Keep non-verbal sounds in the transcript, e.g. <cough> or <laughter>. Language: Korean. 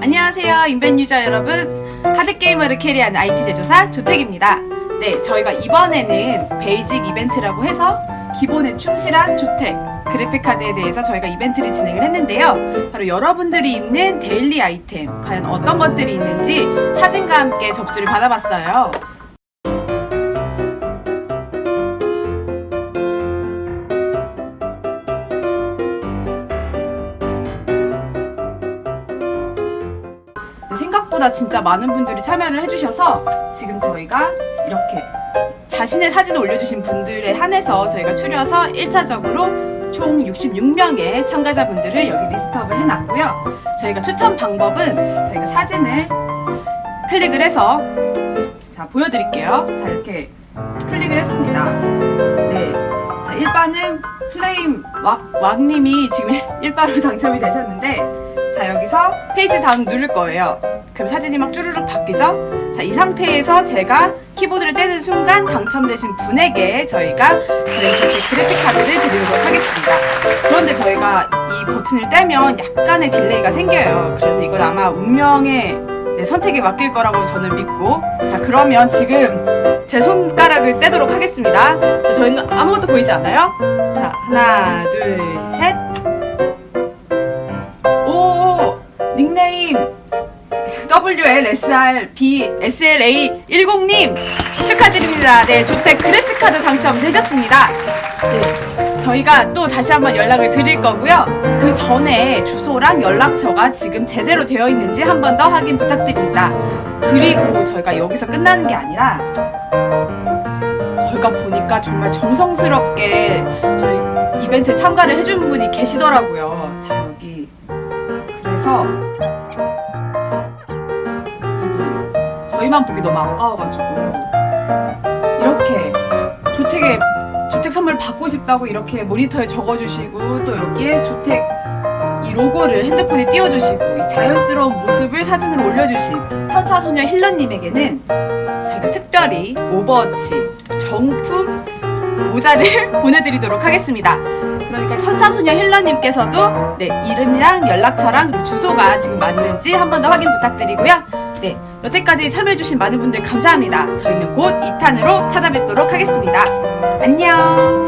안녕하세요 인벤 user 여러분. hard gamer를 carry하는 IT 제조사 조택입니다. 네 저희가 이번에는 basic 이벤트라고 해서 기본에 충실한 조택 그래픽카드에 대해서 저희가 이벤트를 진행을 했는데요. 바로 여러분들이 입는 daily 아이템 과연 어떤 것들이 있는지 사진과 함께 접수를 받아봤어요 생각보다 진짜 많은 분들이 참여를 해주셔서 지금 저희가 이렇게 자신의 사진을 올려주신 분들에 한해서 저희가 추려서 1차적으로 총 66명의 참가자분들을 여기 리스트업을 해놨고요. 저희가 추천 방법은 저희가 사진을 클릭을 해서 자 보여드릴게요. 자 이렇게 클릭을 했습니다. 네. 자 1반은 플레임 왁, 왁님이 지금 <laughs> 1바로 당첨이 되셨는데 자 여기서 page down 누를 거예요 그럼 사진이 막 쭈르륵 바뀌죠? 자 이 상태에서 제가 키보드를 떼는 순간 당첨되신 분에게 저희가 저희 조택 그래픽카드를 드리도록 하겠습니다. 그런데 저희가 이 버튼을 떼면 약간의 delay가 생겨요. 그래서 이건 아마 운명의 네, 선택에 맡길 거라고 저는 믿고. 자 그러면 지금 제 손가락을 떼도록 하겠습니다. 자, 저희는 아무것도 보이지 않아요? 자 하나 둘 셋. 오. 닉네임 WLSRB SLA 10님 축하드립니다. 네, 조택 그래픽카드 당첨되셨습니다. 네, 저희가 또 다시 한번 연락을 드릴 거고요. 그 전에 주소랑 연락처가 지금 제대로 되어 있는지 한 번 더 확인 부탁드립니다. 그리고 저희가 여기서 끝나는 게 아니라 저희가 보니까 정말 정성스럽게 저희 이벤트에 참가를 해준 분이 계시더라고요. 자, 여기. 그래서 저희만 보기 너무 아까워가지고 이렇게 조택에 조택 선물 받고 싶다고 이렇게 모니터에 적어주시고 또 여기에 조택 이 로고를 핸드폰에 띄워주시고 이 자연스러운 모습을 사진으로 올려주신 천사소녀 힐러님에게는 저희가 특별히 오버워치 정품 모자를 <laughs> 보내드리도록 하겠습니다. 그러니까 천사소녀 힐러님께서도 네 이름이랑 연락처랑 주소가 지금 맞는지 한 번 더 확인 부탁드리고요. 네 여태까지 참여해주신 많은 분들 감사합니다. 저희는 곧 2탄으로 찾아뵙도록 하겠습니다. 안녕.